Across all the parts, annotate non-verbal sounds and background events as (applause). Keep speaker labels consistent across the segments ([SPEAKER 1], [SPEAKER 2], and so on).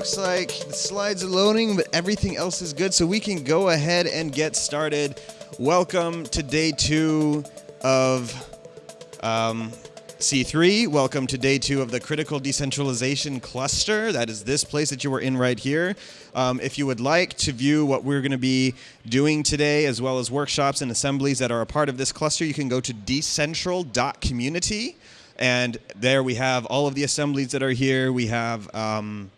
[SPEAKER 1] looks like the slides are loading, but everything else is good, so we can go ahead and get started. Welcome to day two of um, C3. Welcome to day two of the Critical Decentralization Cluster. That is this place that you were in right here. Um, if you would like to view what we're going to be doing today, as well as workshops and assemblies that are a part of this cluster, you can go to decentral.community. And there we have all of the assemblies that are here. We have um,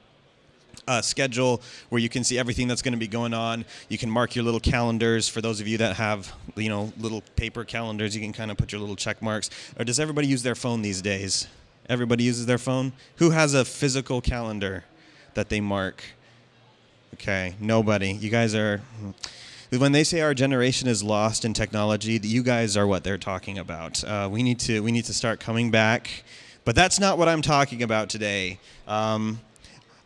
[SPEAKER 1] a schedule where you can see everything that's going to be going on. You can mark your little calendars. For those of you that have, you know, little paper calendars, you can kind of put your little check marks. Or does everybody use their phone these days? Everybody uses their phone? Who has a physical calendar that they mark? Okay, nobody. You guys are. When they say our generation is lost in technology, you guys are what they're talking about. Uh, we need to we need to start coming back, but that's not what I'm talking about today. Um,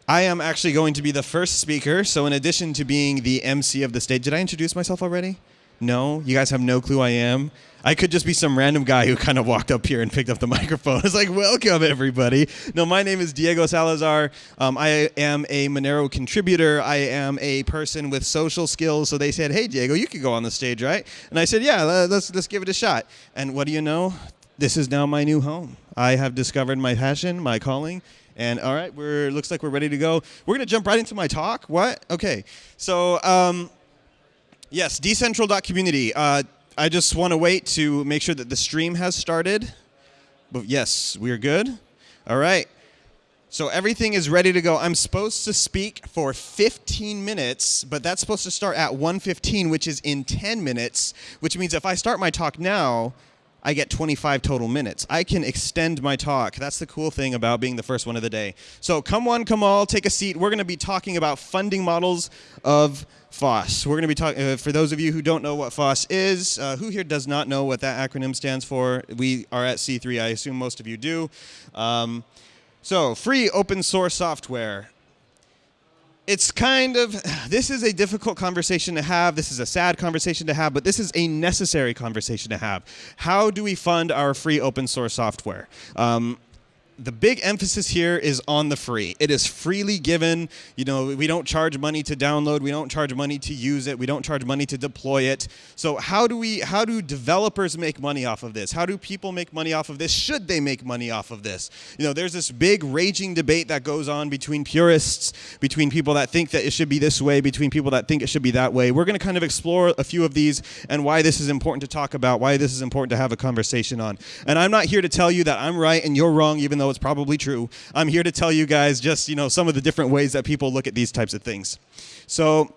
[SPEAKER 1] I am actually going to be the first speaker. So, in addition to being the MC of the stage, did I introduce myself already? No, you guys have no clue I am. I could just be some random guy who kind of walked up here and picked up the (laughs) microphone. It's like, welcome everybody. No, my name is Diego Salazar. Um, I am a Monero contributor. I am a person with social skills. So they said, hey Diego, you could go on the stage, right? And I said, yeah, let's let's give it a shot. And what do you know? This is now my new home. I have discovered my passion, my calling, and all right, we're looks like we're ready to go. We're gonna jump right into my talk. What? Okay. So um, yes, decentral.community. Uh, I just want to wait to make sure that the stream has started. But yes, we're good. All right. So everything is ready to go. I'm supposed to speak for 15 minutes, but that's supposed to start at 1:15, which is in 10 minutes, which means if I start my talk now, I get 25 total minutes. I can extend my talk. That's the cool thing about being the first one of the day. So come one, come all, take a seat. We're going to be talking about funding models of FOSS. We're going to be talking, uh, for those of you who don't know what FOSS is, uh, who here does not know what that acronym stands for? We are at C3, I assume most of you do. Um, so free open source software it's kind of (sighs) this is a difficult conversation to have this is a sad conversation to have but this is a necessary conversation to have. How do we fund our free open source software? Um, the big emphasis here is on the free. It is freely given. You know, we don't charge money to download. We don't charge money to use it. We don't charge money to deploy it. So how do we how do developers make money off of this? How do people make money off of this? Should they make money off of this? You know, there's this big raging debate that goes on between purists, between people that think that it should be this way, between people that think it should be that way. We're going to kind of explore a few of these and why this is important to talk about, why this is important to have a conversation on. And I'm not here to tell you that I'm right and you're wrong even though though it's probably true. I'm here to tell you guys just, you know, some of the different ways that people look at these types of things. So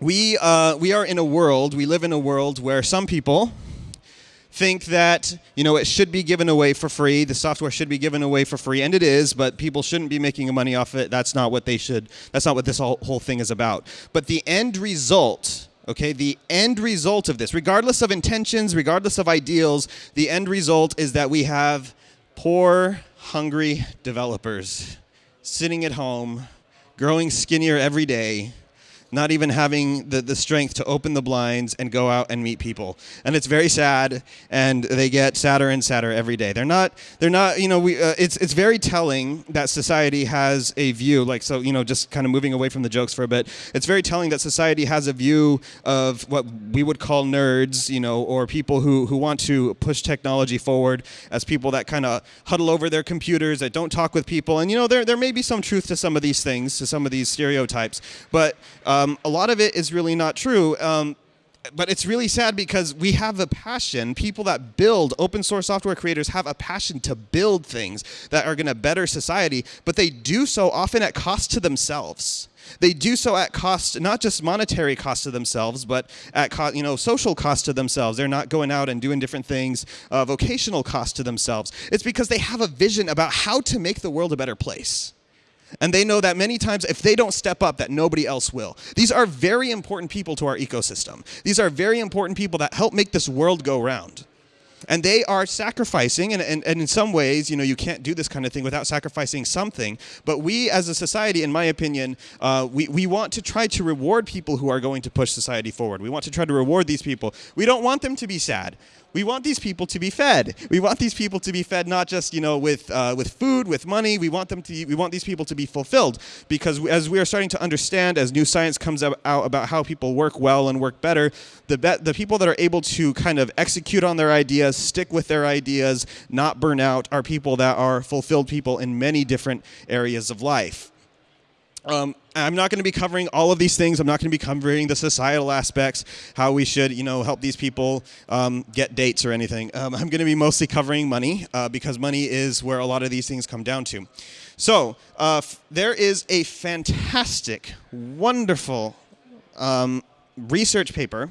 [SPEAKER 1] we, uh, we are in a world, we live in a world where some people think that, you know, it should be given away for free, the software should be given away for free, and it is, but people shouldn't be making money off it. That's not what they should, that's not what this whole, whole thing is about. But the end result, okay, the end result of this, regardless of intentions, regardless of ideals, the end result is that we have poor, hungry developers sitting at home, growing skinnier every day, not even having the, the strength to open the blinds and go out and meet people. And it's very sad, and they get sadder and sadder every day. They're not, they're not, you know, we, uh, it's, it's very telling that society has a view, like, so, you know, just kind of moving away from the jokes for a bit, it's very telling that society has a view of what we would call nerds, you know, or people who, who want to push technology forward as people that kind of huddle over their computers, that don't talk with people. And, you know, there, there may be some truth to some of these things, to some of these stereotypes, but uh, um, a lot of it is really not true. Um, but it's really sad because we have a passion. People that build open source software creators have a passion to build things that are going to better society, but they do so often at cost to themselves. They do so at cost, not just monetary cost to themselves, but at you know social cost to themselves. They're not going out and doing different things, uh, vocational cost to themselves. It's because they have a vision about how to make the world a better place. And they know that many times if they don't step up, that nobody else will. These are very important people to our ecosystem. These are very important people that help make this world go round. And they are sacrificing, and, and, and in some ways, you know, you can't do this kind of thing without sacrificing something. But we as a society, in my opinion, uh, we, we want to try to reward people who are going to push society forward. We want to try to reward these people. We don't want them to be sad. We want these people to be fed. We want these people to be fed not just you know with uh, with food, with money. We want them to. We want these people to be fulfilled because as we are starting to understand, as new science comes out about how people work well and work better, the be- the people that are able to kind of execute on their ideas, stick with their ideas, not burn out, are people that are fulfilled people in many different areas of life. Um, I'm not going to be covering all of these things. I'm not going to be covering the societal aspects, how we should, you know, help these people um, get dates or anything. Um, I'm going to be mostly covering money uh, because money is where a lot of these things come down to. So uh, there is a fantastic, wonderful um, research paper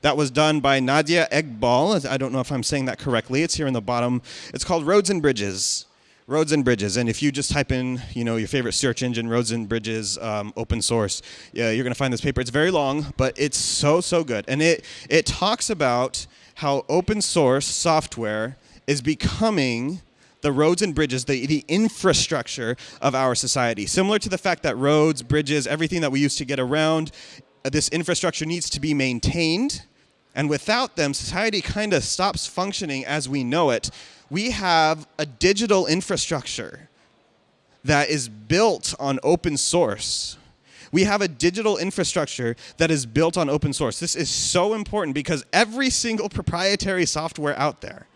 [SPEAKER 1] that was done by Nadia Eghbal. I don't know if I'm saying that correctly. It's here in the bottom. It's called Roads and Bridges roads and bridges and if you just type in you know your favorite search engine roads and bridges um, open source yeah, you're going to find this paper it's very long but it's so so good and it it talks about how open source software is becoming the roads and bridges, the, the infrastructure of our society. Similar to the fact that roads, bridges, everything that we use to get around, uh, this infrastructure needs to be maintained. And without them, society kind of stops functioning as we know it we have a digital infrastructure that is built on open source. We have a digital infrastructure that is built on open source. This is so important because every single proprietary software out there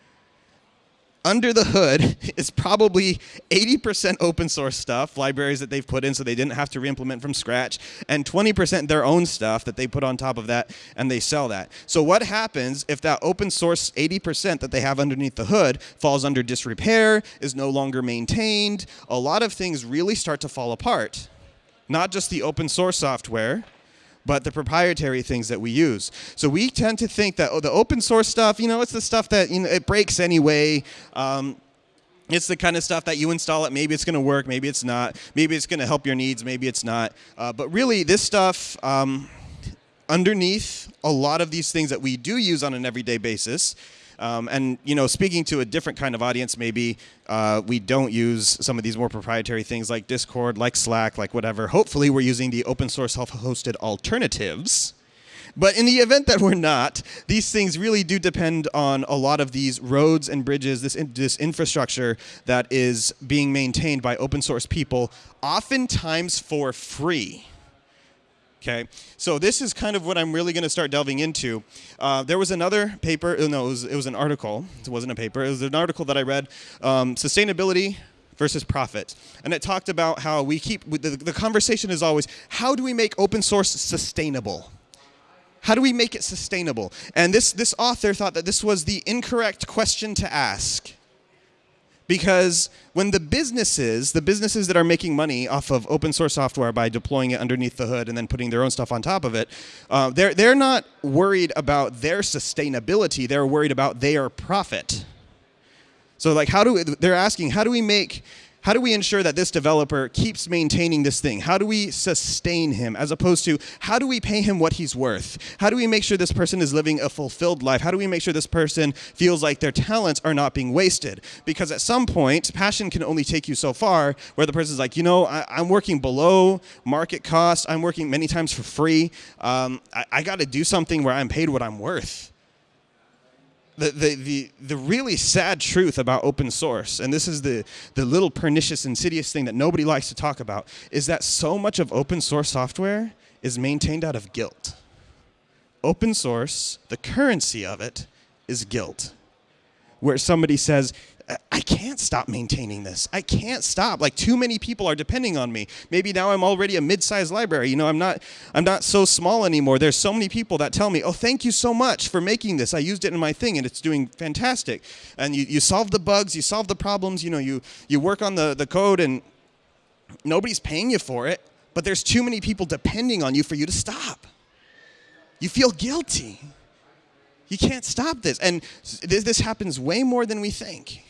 [SPEAKER 1] under the hood (laughs) is probably 80% open source stuff, libraries that they've put in so they didn't have to re-implement from scratch, and 20% their own stuff that they put on top of that and they sell that. So what happens if that open source 80% that they have underneath the hood falls under disrepair, is no longer maintained, a lot of things really start to fall apart. Not just the open source software, but the proprietary things that we use. So we tend to think that oh, the open source stuff, you know, it's the stuff that you know it breaks anyway. Um, it's the kind of stuff that you install it. Maybe it's going to work. Maybe it's not. Maybe it's going to help your needs. Maybe it's not. Uh, but really, this stuff um, underneath a lot of these things that we do use on an everyday basis um, and you know, speaking to a different kind of audience, maybe uh, we don't use some of these more proprietary things like Discord, like Slack, like whatever. Hopefully, we're using the open source self-hosted alternatives. But in the event that we're not, these things really do depend on a lot of these roads and bridges, this, in, this infrastructure that is being maintained by open source people, oftentimes for free. Okay, so this is kind of what I'm really going to start delving into. Uh, there was another paper, uh, no, it was, it was, an article. It wasn't a paper. It was an article that I read, um, sustainability versus profit, and it talked about how we keep the, the conversation is always how do we make open source sustainable. How do we make it sustainable? And this, this author thought that this was the incorrect question to ask. Because when the businesses, the businesses that are making money off of open source software by deploying it underneath the hood and then putting their own stuff on top of it, uh, they're, they're not worried about their sustainability. They're worried about their profit. So like how do we, they're asking, how do we make how do we ensure that this developer keeps maintaining this thing? How do we sustain him as opposed to how do we pay him what he's worth? How do we make sure this person is living a fulfilled life? How do we make sure this person feels like their talents are not being wasted? Because at some point, passion can only take you so far where the person's like, you know, I, am working below market cost. I'm working many times for free. Um, I, I got to do something where I'm paid what I'm worth the, the, the, the really sad truth about open source, and this is the, the little pernicious, insidious thing that nobody likes to talk about, is that so much of open source software is maintained out of guilt. Open source, the currency of it, is guilt. Where somebody says, I can't stop maintaining this. I can't stop. Like too many people are depending on me. Maybe now I'm already a mid-sized library. You know, I'm not I'm not so small anymore. There's so many people that tell me, "Oh, thank you so much for making this. I used it in my thing and it's doing fantastic." And you you solve the bugs, you solve the problems, you know, you you work on the the code and nobody's paying you for it, but there's too many people depending on you for you to stop. You feel guilty. You can't stop this. And this, this happens way more than we think.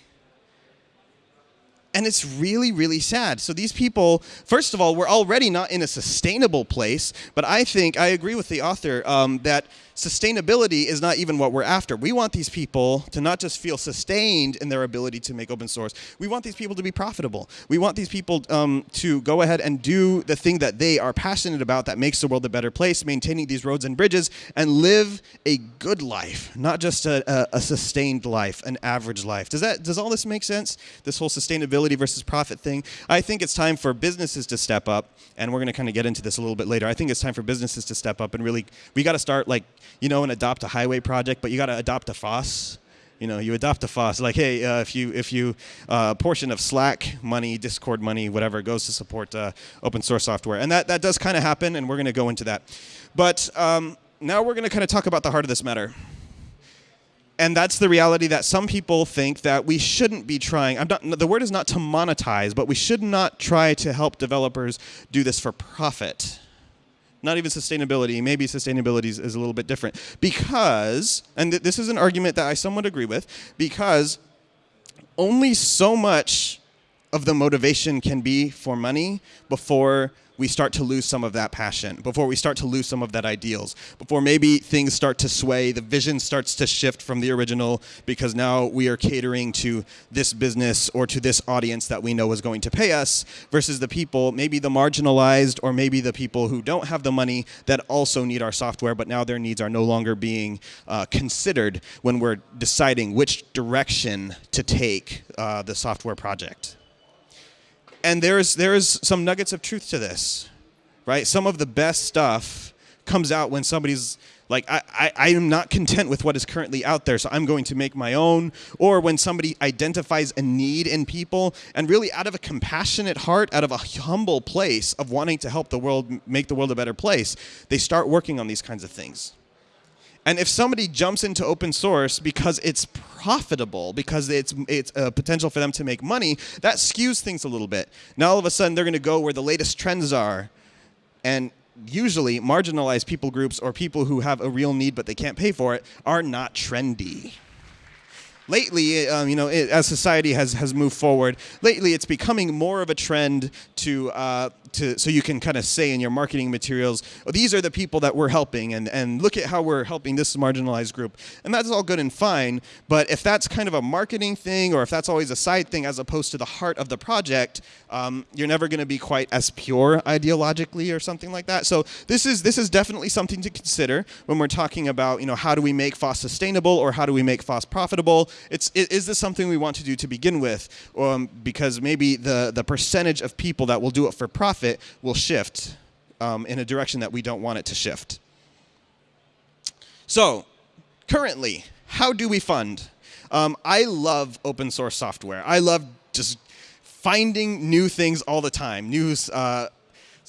[SPEAKER 1] And it's really, really sad. So these people, first of all, we're already not in a sustainable place. But I think I agree with the author um, that sustainability is not even what we're after. We want these people to not just feel sustained in their ability to make open source. We want these people to be profitable. We want these people um, to go ahead and do the thing that they are passionate about that makes the world a better place, maintaining these roads and bridges, and live a good life, not just a, a, a sustained life, an average life. Does that does all this make sense? This whole sustainability versus profit thing. I think it's time for businesses to step up, and we're going to kind of get into this a little bit later. I think it's time for businesses to step up and really we got to start like you know and adopt a highway project, but you got to adopt a FOSS you know, you adopt a FOSS. Like, hey, uh, if you if you uh, portion of Slack money, Discord money, whatever goes to support uh, open source software, and that that does kind of happen, and we're going to go into that. But um, now we're going to kind of talk about the heart of this matter. And that's the reality that some people think that we shouldn't be trying. I'm not, the word is not to monetize, but we should not try to help developers do this for profit not even sustainability. Maybe sustainability is, is a little bit different because, and th this is an argument that I somewhat agree with, because only so much of the motivation can be for money before we start to lose some of that passion, before we start to lose some of that ideals, before maybe things start to sway, the vision starts to shift from the original because now we are catering to this business or to this audience that we know is going to pay us versus the people, maybe the marginalized or maybe the people who don't have the money that also need our software, but now their needs are no longer being uh, considered when we're deciding which direction to take uh, the software project and there's there's some nuggets of truth to this, right? Some of the best stuff comes out when somebody's like I, I, I, am not content with what is currently out there so i'm going to make my own or when somebody identifies a need in people and really out of a compassionate heart out of a humble place of wanting to help the world make the world a better place they start working on these kinds of things and if somebody jumps into open source because it's profitable, because it's it's a potential for them to make money, that skews things a little bit. Now all of a sudden they're going to go where the latest trends are, and usually marginalized people groups or people who have a real need but they can't pay for it are not trendy lately, um, you know, it, as society has has moved forward, lately it's becoming more of a trend to uh, to so you can kind of say in your marketing materials, oh, these are the people that we're helping, and and look at how we're helping this marginalized group, and that's all good and fine. But if that's kind of a marketing thing, or if that's always a side thing as opposed to the heart of the project, um, you're never going to be quite as pure ideologically or something like that. So this is this is definitely something to consider when we're talking about you know how do we make FOSS sustainable or how do we make FOSS profitable. It's is this something we want to do to begin with, um, because maybe the the percentage of people that will do it for profit will shift um, in a direction that we don't want it to shift. So, currently, how do we fund? Um, I love open source software. I love just finding new things all the time, new uh,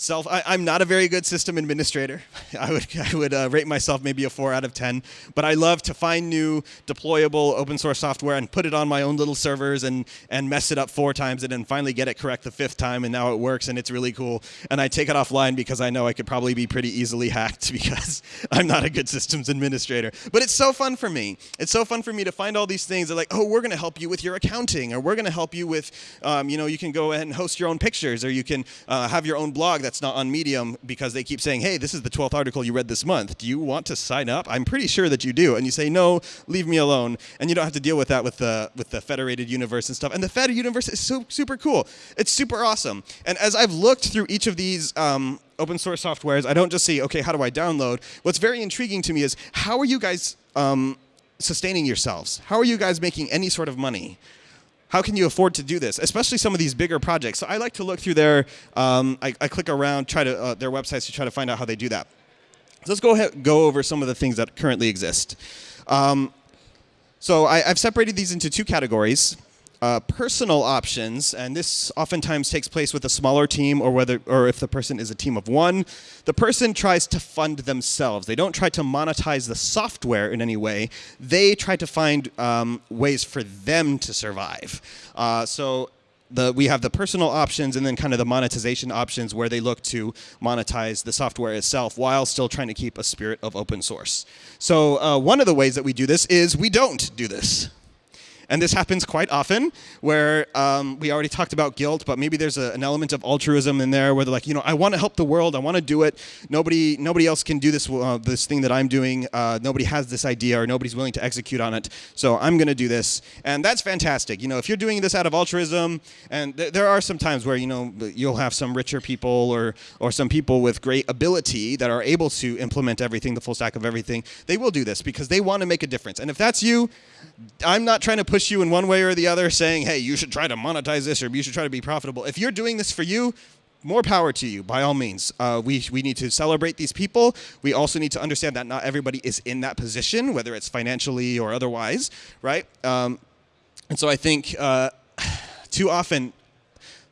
[SPEAKER 1] self I, am not a very good system administrator. (laughs) I would i would uh, rate myself maybe a four out of ten but i love to find new deployable open source software and put it on my own little servers and and mess it up four times and then finally get it correct the fifth time and now it works and it's really cool. And i take it offline because i know i could probably be pretty easily hacked (laughs) because i'm not a good systems administrator. But it's so fun for me. It's so fun for me to find all these things that like oh we're going to help you with your accounting or we're going to help you with um, you know you can go ahead and host your own pictures or you can uh, have your own blog that's not on Medium because they keep saying, hey, this is the 12th article you read this month. Do you want to sign up? I'm pretty sure that you do. And you say, no, leave me alone. And you don't have to deal with that with the, with the federated universe and stuff. And the federated universe is so super cool. It's super awesome. And as I've looked through each of these um, open source softwares, I don't just see, okay, how do I download? What's very intriguing to me is how are you guys um, sustaining yourselves? How are you guys making any sort of money? How can you afford to do this, especially some of these bigger projects? So I like to look through their, um, I, I, click around, try to uh, their websites to try to find out how they do that. So let's go ahead, go over some of the things that currently exist. Um, so I, I've separated these into two categories uh, personal options, and this oftentimes takes place with a smaller team or whether or if the person is a team of one, the person tries to fund themselves. They don't try to monetize the software in any way. They try to find um, ways for them to survive. Uh, so the, we have the personal options and then kind of the monetization options where they look to monetize the software itself while still trying to keep a spirit of open source. So uh, one of the ways that we do this is we don't do this. And this happens quite often where um, we already talked about guilt, but maybe there's a, an element of altruism in there where they're like, you know, I want to help the world. I want to do it. Nobody, nobody else can do this, uh, this thing that I'm doing. Uh, nobody has this idea or nobody's willing to execute on it. So I'm going to do this. And that's fantastic. You know, if you're doing this out of altruism, and th- there are some times where, you know, you'll have some richer people or, or some people with great ability that are able to implement everything, the full stack of everything, they will do this because they want to make a difference. And if that's you, I'm not trying to push you in one way or the other saying, hey, you should try to monetize this or you should try to be profitable. If you're doing this for you, more power to you, by all means. Uh, we, we need to celebrate these people. We also need to understand that not everybody is in that position, whether it's financially or otherwise, right? Um, and so I think uh, (sighs) too often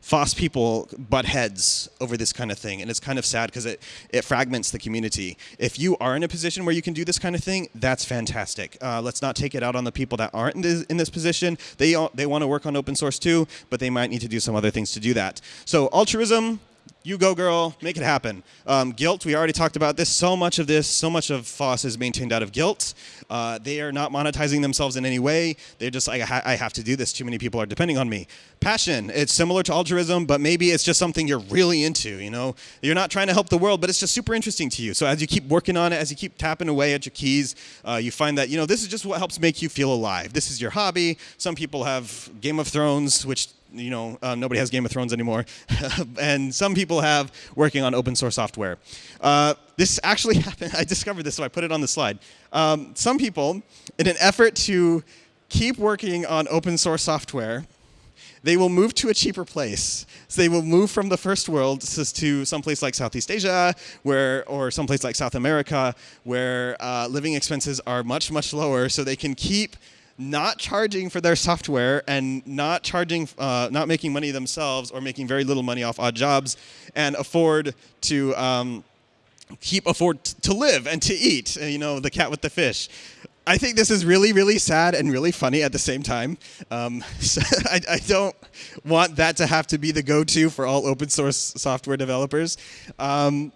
[SPEAKER 1] FOSS people butt heads over this kind of thing, and it's kind of sad because it, it fragments the community. If you are in a position where you can do this kind of thing, that's fantastic. Uh, let's not take it out on the people that aren't in this, in this position. They, they want to work on open source too, but they might need to do some other things to do that. So altruism, you go, girl, make it happen. Um, guilt, we already talked about this. So much of this, so much of FOSS is maintained out of guilt. Uh, they are not monetizing themselves in any way. They're just like, I, ha I, have to do this. Too many people are depending on me. Passion, it's similar to altruism, but maybe it's just something you're really into. You know, you're not trying to help the world, but it's just super interesting to you. So as you keep working on it, as you keep tapping away at your keys, uh, you find that you know this is just what helps make you feel alive. This is your hobby. Some people have Game of Thrones, which you know, uh, nobody has Game of Thrones anymore, (laughs) and some people have working on open source software. Uh, this actually (laughs) happened. I discovered this, so I put it on the slide. Um, some people, in an effort to keep working on open source software, they will move to a cheaper place. So they will move from the first world to someplace like Southeast Asia, where or someplace like South America, where uh, living expenses are much much lower, so they can keep not charging for their software and not charging, uh, not making money themselves or making very little money off odd jobs and afford to um, keep afford to live and to eat. Uh, you know, the cat with the fish. I think this is really, really sad and really funny at the same time. Um, (laughs) so I, I, don't want that to have to be the go-to for all open source software developers. Um,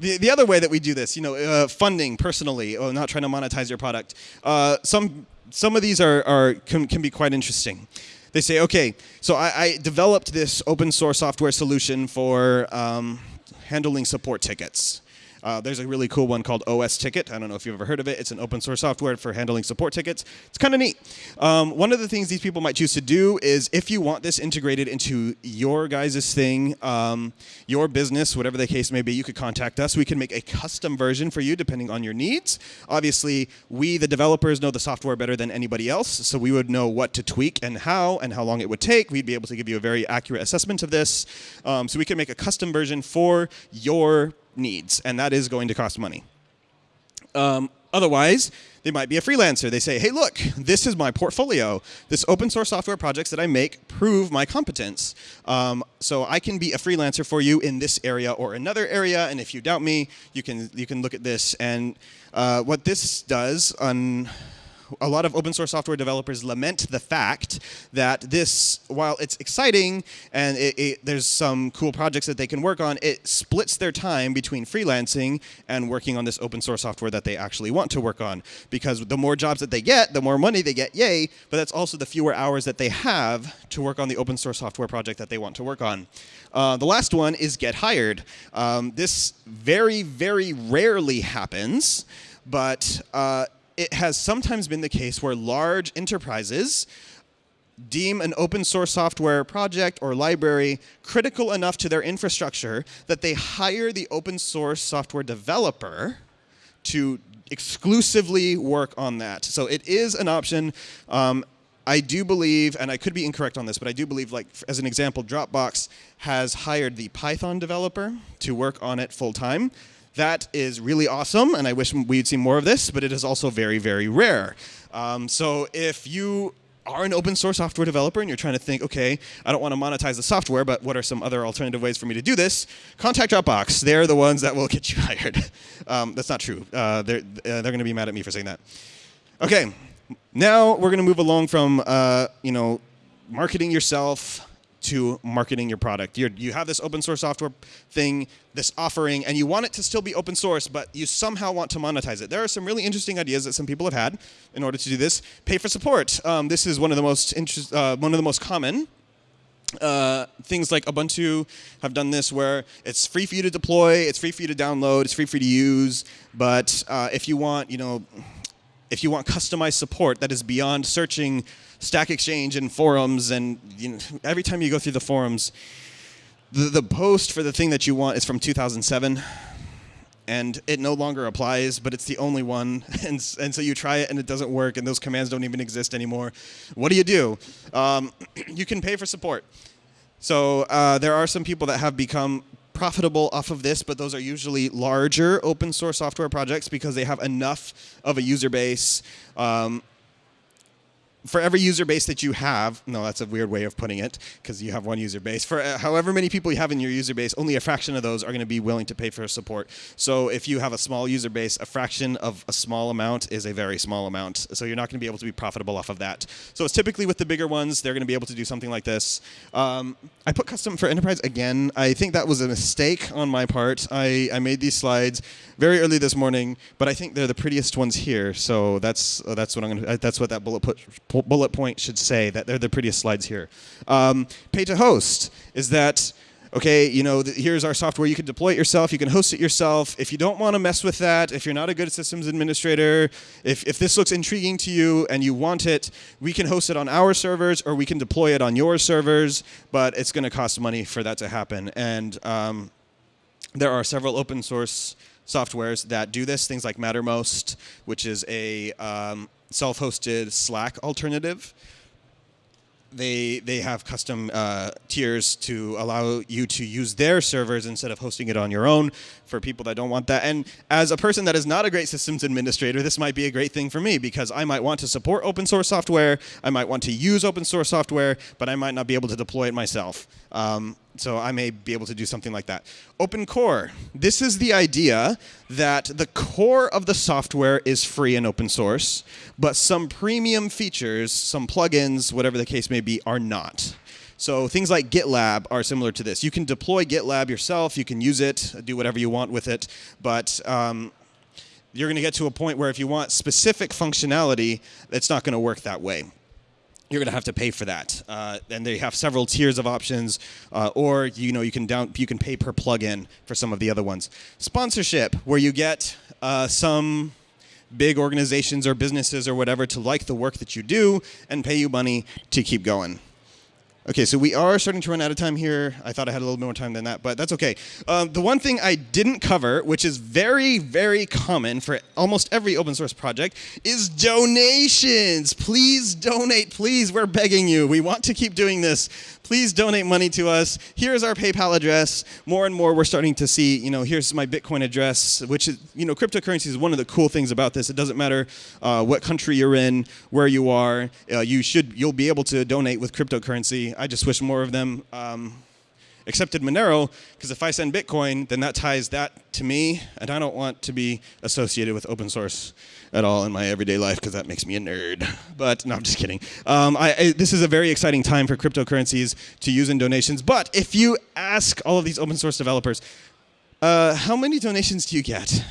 [SPEAKER 1] the, the other way that we do this, you know, uh, funding personally, or not trying to monetize your product. Uh, some some of these are, are can, can be quite interesting. They say, okay, so I, I developed this open source software solution for um, handling support tickets. Uh, there's a really cool one called osTicket. I don't know if you've ever heard of it. It's an open source software for handling support tickets. It's kind of neat. Um, one of the things these people might choose to do is if you want this integrated into your guys' thing, um, your business, whatever the case may be, you could contact us. We can make a custom version for you depending on your needs. Obviously, we, the developers, know the software better than anybody else, so we would know what to tweak and how and how long it would take. We'd be able to give you a very accurate assessment of this. Um, so we can make a custom version for your needs, and that is going to cost money. Um, otherwise, they might be a freelancer. They say, hey, look, this is my portfolio. This open source software projects that I make prove my competence. Um, so I can be a freelancer for you in this area or another area. And if you doubt me, you can, you can look at this. And uh, what this does on a lot of open source software developers lament the fact that this, while it's exciting and it, it, there's some cool projects that they can work on, it splits their time between freelancing and working on this open source software that they actually want to work on. Because the more jobs that they get, the more money they get, yay, but that's also the fewer hours that they have to work on the open source software project that they want to work on. Uh, the last one is get hired. Um, this very, very rarely happens, but uh, it has sometimes been the case where large enterprises deem an open source software project or library critical enough to their infrastructure that they hire the open source software developer to exclusively work on that. So it is an option. Um, I do believe, and I could be incorrect on this, but I do believe, like as an example, Dropbox has hired the Python developer to work on it full time. That is really awesome, and I wish we'd see more of this, but it is also very, very rare. Um, so if you are an open source software developer and you're trying to think, okay, I don't want to monetize the software, but what are some other alternative ways for me to do this? Contact Dropbox. They're the ones that will get you (laughs) hired. Um, that's not true. Uh, they're uh, they're going to be mad at me for saying that. Okay, now we're going to move along from uh, you know marketing yourself to marketing your product. You're, you have this open source software thing, this offering, and you want it to still be open source, but you somehow want to monetize it. There are some really interesting ideas that some people have had in order to do this. Pay for support. Um, this is one of the most interest, uh, one of the most common. Uh, things like Ubuntu have done this where it's free for you to deploy, it's free for you to download, it's free for you to use, but uh, if you want, you know, if you want customized support that is beyond searching Stack Exchange and forums, and you know, every time you go through the forums, the, the post for the thing that you want is from 2007 and it no longer applies, but it's the only one. (laughs) And, and so you try it and it doesn't work, and those commands don't even exist anymore. What do you do? Um, (clears throat) you can pay for support. So uh, there are some people that have become profitable off of this, but those are usually larger open source software projects because they have enough of a user base um, for every user base that you have, no, that's a weird way of putting it because you have one user base. For uh, however many people you have in your user base, only a fraction of those are going to be willing to pay for support. So if you have a small user base, a fraction of a small amount is a very small amount. So you're not going to be able to be profitable off of that. So it's typically with the bigger ones, they're going to be able to do something like this. Um, I put custom for enterprise again. I think that was a mistake on my part. I, I made these slides very early this morning, but I think they're the prettiest ones here. So that's uh, that's what I'm going to. That's what that bullet put bullet point should say that they're the prettiest slides here. Um, pay to host is that okay, you know, here's our software. You can deploy it yourself. You can host it yourself. If you don't want to mess with that, if you're not a good systems administrator, if, if this looks intriguing to you and you want it, we can host it on our servers or we can deploy it on your servers, but it's going to cost money for that to happen. And um, there are several open source softwares that do this, things like Mattermost, which is a um, self-hosted Slack alternative. They they have custom uh, tiers to allow you to use their servers instead of hosting it on your own for people that don't want that. And as a person that is not a great systems administrator, this might be a great thing for me because I might want to support open source software, I might want to use open source software, but I might not be able to deploy it myself. Um, so I may be able to do something like that. Open core. This is the idea that the core of the software is free and open source, but some premium features, some plugins, whatever the case may be, are not. So things like GitLab are similar to this. You can deploy GitLab yourself. You can use it, do whatever you want with it, but um, you're going to get to a point where if you want specific functionality, it's not going to work that way you're going to have to pay for that. Uh, and they have several tiers of options, uh, or you know you can down you can pay per plugin for some of the other ones. Sponsorship, where you get uh, some big organizations or businesses or whatever to like the work that you do and pay you money to keep going. Okay, so we are starting to run out of time here. I thought I had a little more time than that, but that's okay. Um, the one thing I didn't cover, which is very, very common for almost every open source project, is donations. Please donate, please. We're begging you. We want to keep doing this please donate money to us. Here's our PayPal address. More and more, we're starting to see, you know, here's my Bitcoin address, which is, you know, cryptocurrency is one of the cool things about this. It doesn't matter uh, what country you're in, where you are. Uh, you should, you'll be able to donate with cryptocurrency. I just wish more of them. Um, accepted Monero because if I send Bitcoin, then that ties that to me, and I don't want to be associated with open source at all in my everyday life because that makes me a nerd. But no, I'm just kidding. Um, I, I, this is a very exciting time for cryptocurrencies to use in donations. But if you ask all of these open source developers, uh, how many donations do you get?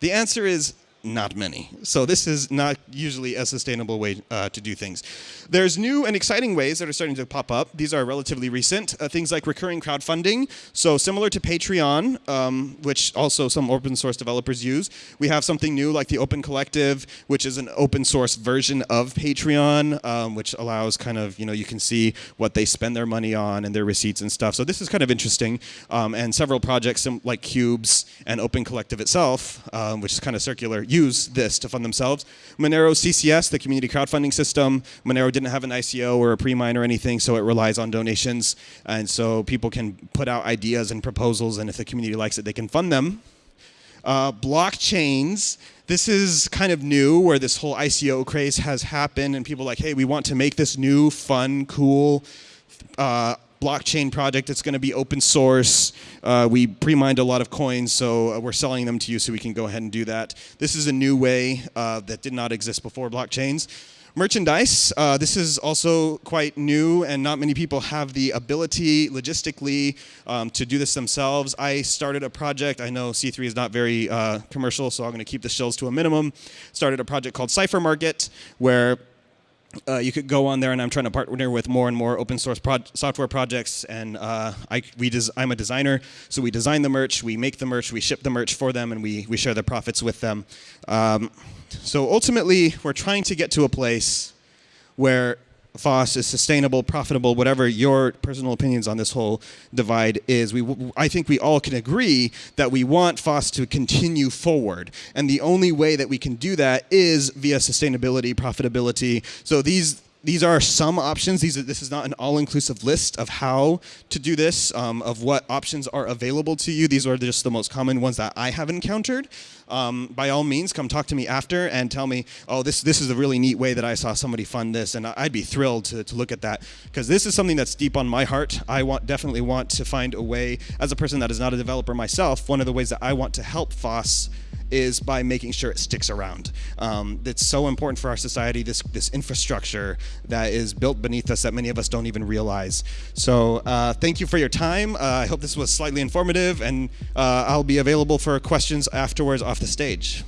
[SPEAKER 1] The answer is not many. So this is not usually a sustainable way uh, to do things. There's new and exciting ways that are starting to pop up. These are relatively recent. Uh, things like recurring crowdfunding. So similar to Patreon, um, which also some open source developers use, we have something new like the Open Collective, which is an open source version of Patreon, um, which allows kind of, you know, you can see what they spend their money on and their receipts and stuff. So this is kind of interesting. Um, and several projects like Qubes and Open Collective itself, um, which is kind of circular, use this to fund themselves. Monero CCS, the community crowdfunding system, Monero didn't have an ICO or a pre-mine or anything, so it relies on donations. And so people can put out ideas and proposals, and if the community likes it, they can fund them. Uh, blockchains, this is kind of new where this whole ICO craze has happened and people like, hey, we want to make this new, fun, cool uh, blockchain project that's going to be open source. Uh, we pre-mined a lot of coins, so uh, we're selling them to you so we can go ahead and do that. This is a new way uh, that did not exist before blockchains. merchandise. Uh, this is also quite new, and not many people have the ability logistically um, to do this themselves. I started a project. I know C3 is not very uh, commercial, so I'm going to keep the shills to a minimum. Started a project called Cipher Market, where uh, you could go on there, and I'm trying to partner with more and more open source software projects. And uh, I, we I'm a designer, so we design the merch, we make the merch, we ship the merch for them, and we, we share the profits with them. Um, so ultimately, we're trying to get to a place where FOSS is sustainable, profitable, whatever your personal opinions on this whole divide is. We, I think we all can agree that we want FOSS to continue forward. And the only way that we can do that is via sustainability, profitability. So these these are some options. These are, this is not an all-inclusive list of how to do this, um, of what options are available to you. These are just the most common ones that I have encountered. Um, by all means, come talk to me after and tell me, oh, this, this is a really neat way that I saw somebody fund this, and I'd be thrilled to, to look at that because this is something that's deep on my heart. I want definitely want to find a way, as a person that is not a developer myself, one of the ways that I want to help FOSS is by making sure it sticks around. Um, it's so important for our society, this, this infrastructure that is built beneath us that many of us don't even realize. So uh, thank you for your time. Uh, I hope this was slightly informative, and uh, I'll be available for questions afterwards off the stage.